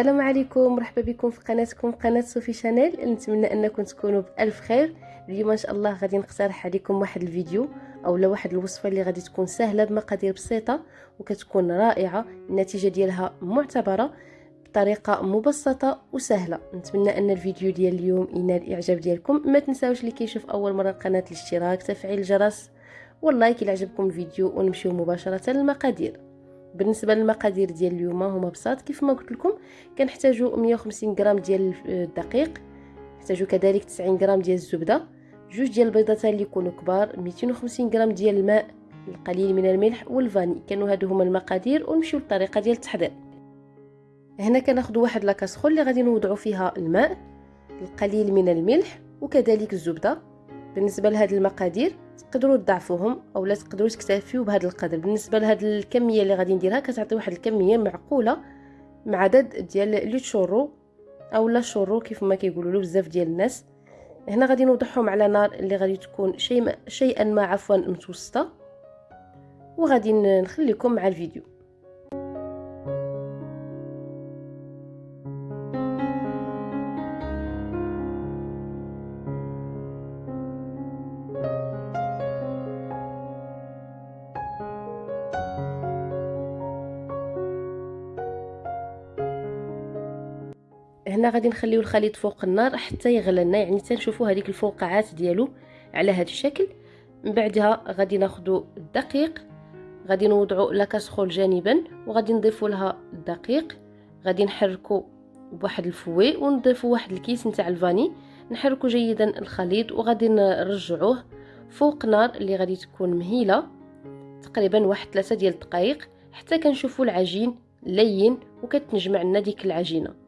السلام عليكم مرحبا بكم في قناتكم قناة صوفي شانيل. نتمنى أنكم تكونوا بألف خير. اليوم إن شاء الله غادي نقترح عليكم واحد الفيديو أو لا واحد الوصفة اللي غادي تكون سهلة بمقادير بسيطة وكتكون رائعة. النتيجة ديالها معتبرة بطريقة مبسطة وسهلة. نتمنى أن الفيديو ديال اليوم ينال الإعجاب ديالكم. ما تنساوش اللي كيشوف أول مرة القناة الاشتراك تفعيل الجرس واللايك إلى عجبكم الفيديو ونمشيو مباشرة للمقادير. بالنسبة للمقادير ديال اليوم هما بساط. كيف ما قلت لكم كنحتاجوا 150 غرام ديال الدقيق نحتاجوا كذلك 90 غرام ديال الزبدة جوج ديال البيضات اللي يكونوا كبار 250 غرام ديال الماء القليل من الملح والفاني. كانوا هادو هما المقادير ونمشيو للطريقة ديال التحضير. هنا كناخذوا واحد لاكاسخول اللي غادي نوضعوا فيها الماء القليل من الملح وكذلك الزبدة. بالنسبة لهاد المقادير تقدروا تضعفوهم أو لا تقدروا تكتفيوا بهذا القدر. بالنسبة لهاد الكمية اللي غادي نديرها كتعطي واحد الكمية معقولة مع عدد ديال لي تشورو أو لا شورو كيف ما كيقولوا له بزاف ديال الناس. هنا غادي نوضعهم على نار اللي غادي تكون شيء شيئا ما عفوا متوسطة. وغادي نخليكم مع الفيديو. هنا غادي نخليو الخليط فوق النار حتى يغلى لنا يعني تنشوفوا هذيك الفوقعات ديالو على هذا الشكل. من بعدها غادي ناخذوا الدقيق غادي نوضعوا لاكاسخول جانبا وغادي نضيفوا لها الدقيق. غادي نحركوا بواحد الفوي ونضيفوا واحد الكيس نتاع الفاني. نحركوا جيدا الخليط وغادي نرجعوه فوق نار اللي غادي تكون مهيلة. تقريبا واحد ثلاثة ديال الدقائق حتى كنشوفوا العجين لين وكتنجمع لنا ديك العجينة.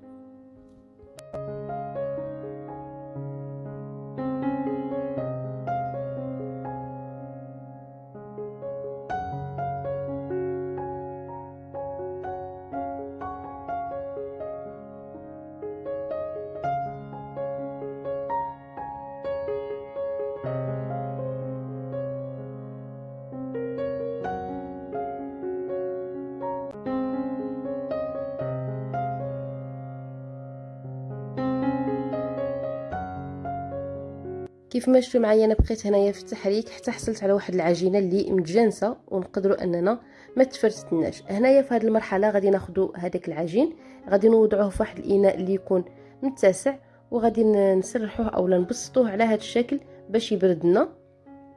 كيف ما شفتوا معايا أنا بقيت هنايا في التحريك حتى حصلت على واحد العجينة اللي متجانسة ونقدروا أننا ما تفرتناش. هنايا في هذه المرحلة غادي ناخذوا هذاك العجين غادي نوضعوه في واحد الإناء اللي يكون متسع وغادي نسرحوه اولا نبسطوه على هذا الشكل باش يبرد لنا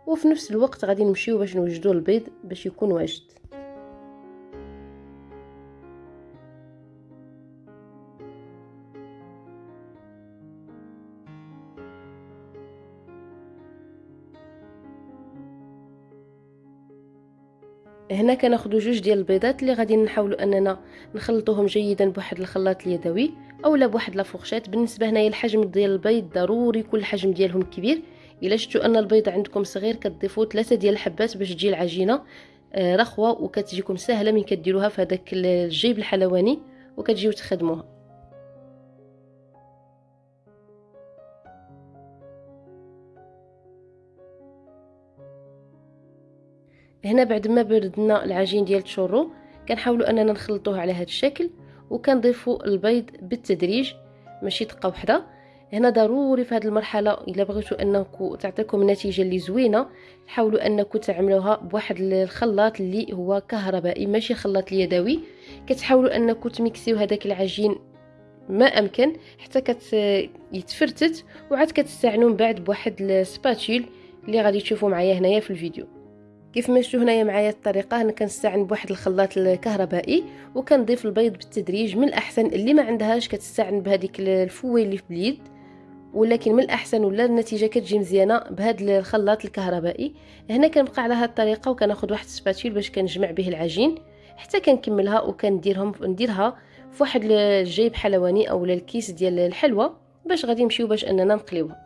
وفي نفس الوقت غادي نمشيو باش نوجدوا البيض باش يكون واجد. هنا كناخذوا جوج ديال البيضات اللي غادي نحاولوا أننا نخلطوهم جيدا بواحد الخلاط اليدوي اولا بواحد لافورشيت بالنسبة هنايا الحجم ديال البيض ضروري يكون الحجم ديالهم كبير. إلا شفتوا أن البيض عندكم صغير كتضيفوا ثلاثة ديال الحبات باش تجي العجينة آه، رخوة وكتجيكم سهلة من كديروها في هذاك الجيب الحلواني وكتجيو تخدموها. هنا بعد ما بردنا العجين ديال الشورو كنحاولوا أننا نخلطوه على هذا الشكل وكنضيفوا البيض بالتدريج ماشي دقة وحدة. هنا ضروري في هذه المرحلة إلا بغيتوا انكم تعطيكم النتيجه اللي زوينة حاولوا انكم تعملوها بواحد الخلاط اللي هو كهربائي ماشي خلاط اليدوي كتحاولوا انكم تميكسيو هذاك العجين ما أمكن حتى كت يتفرتت وعاد كتستعنوا من بعد بواحد ال spatule اللي غادي تشوفوا معايا هنايا في الفيديو. كيف ما شفتوا هنايا معايا الطريقة أنا كنستعن بواحد الخلاط الكهربائي وكنضيف البيض بالتدريج من الأحسن اللي ما عندهاش كتستعن بهذيك الفوي اللي في اليد ولكن من الأحسن ولا النتيجة كتجي مزيانة بهذا الخلاط الكهربائي. هنا كنبقى على هذه الطريقة وكناخذ واحد السباتيل باش كنجمع به العجين حتى كنكملها وكنديرهم نديرها في واحد الجيب حلواني أو الكيس ديال الحلوى باش غادي نمشيو باش أننا نقليوها.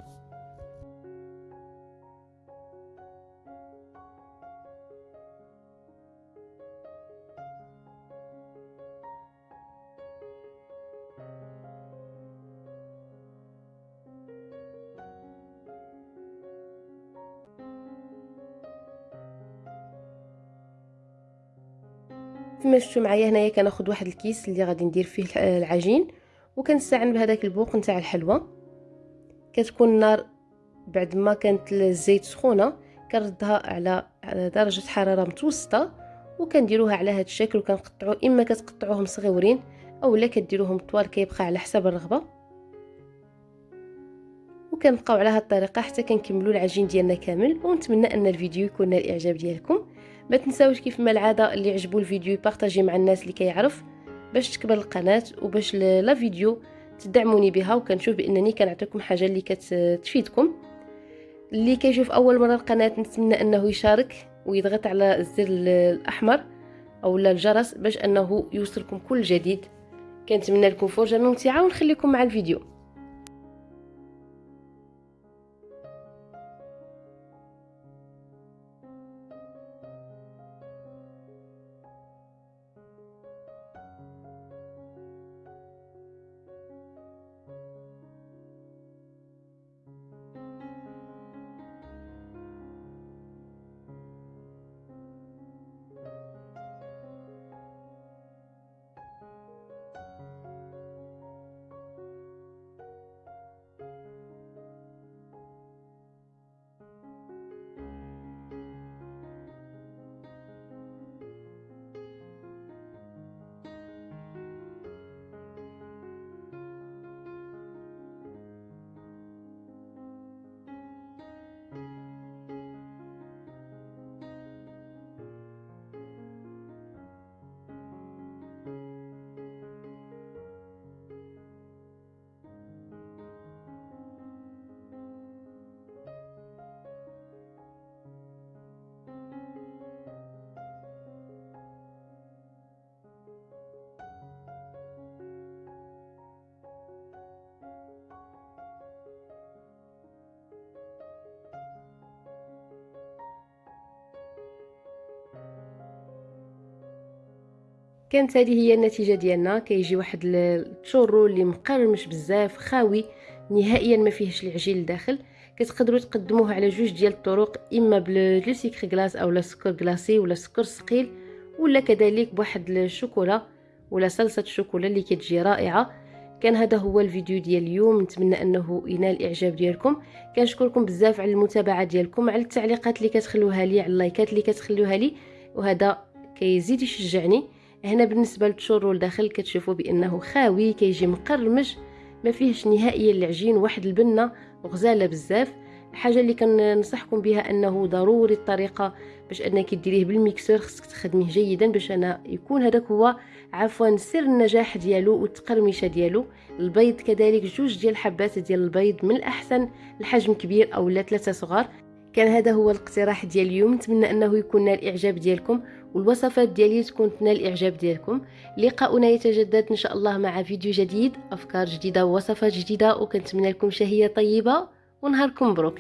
كما شفتوا معايا هنايا كناخذ واحد الكيس اللي غادي ندير فيه العجين وكنستعن بهذاك البوق نتاع الحلوى. كتكون النار بعد ما كانت الزيت سخونة كنردها على درجة حرارة متوسطة وكنديروها على هذا الشكل وكنقطعوا إما كتقطعوهم صغيورين اولا كديروهم طوال كيبقى على حسب الرغبة. وكنبقاو على هذه الطريقة حتى كنكملوا العجين ديالنا كامل ونتمنى أن الفيديو يكون نال الاعجاب ديالكم. ما تنساوش كيف ما العادة اللي عجبو الفيديو بارطاجي مع الناس اللي كيعرف باش تكبر القناة وباش لا فيديو تدعموني بها وكنشوف بأنني كنعطيكم حاجة اللي كتفيدكم. اللي كيشوف أول مرة القناة نتمنى أنه يشارك ويضغط على الزر الأحمر أو الجرس باش أنه يوصلكم كل جديد. كنتمنى لكم فرجة ممتعة ونخليكم مع الفيديو. كانت هذه هي النتيجة ديالنا. كيجي واحد التشورو اللي مقرمش بزاف خاوي نهائيا ما فيهش العجين لداخل كتقدروا تقدموه على جوج ديال الطرق إما بالسكر glace اولا سكر glacé ولا سكر ثقيل ولا كذلك بواحد الشوكولا ولا صلصة الشوكولا اللي كتجي رائعة. كان هذا هو الفيديو ديال اليوم. نتمنى أنه ينال الاعجاب ديالكم. كنشكركم بزاف على المتابعة ديالكم على التعليقات اللي كتخلوها لي على اللايكات اللي كتخلوها لي وهذا كيزيد يشجعني. هنا بالنسبة للتشورو لداخل كتشوفوا بأنه خاوي كيجي مقرمش ما فيهش نهائيا العجين واحد البنة غزالة بزاف. الحاجة اللي كننصحكم بها أنه ضروري الطريقة باش أنك ديريه بالميكسور خصك تخدميه جيدا باش أنا يكون هذاك هو عفوا سر النجاح ديالو والتقرمشة ديالو. البيض كذلك جوج ديال الحبات ديال البيض من الأحسن الحجم كبير أو لا ثلاثة صغار. كان هذا هو الاقتراح ديال اليوم. نتمنى أنه يكون نال الاعجاب ديالكم والوصفات ديالي تكون تنال الاعجاب ديالكم. لقاؤنا يتجدد إن شاء الله مع فيديو جديد أفكار جديدة ووصفات جديدة وكنتمنى لكم شهية طيبة ونهاركم مبروك.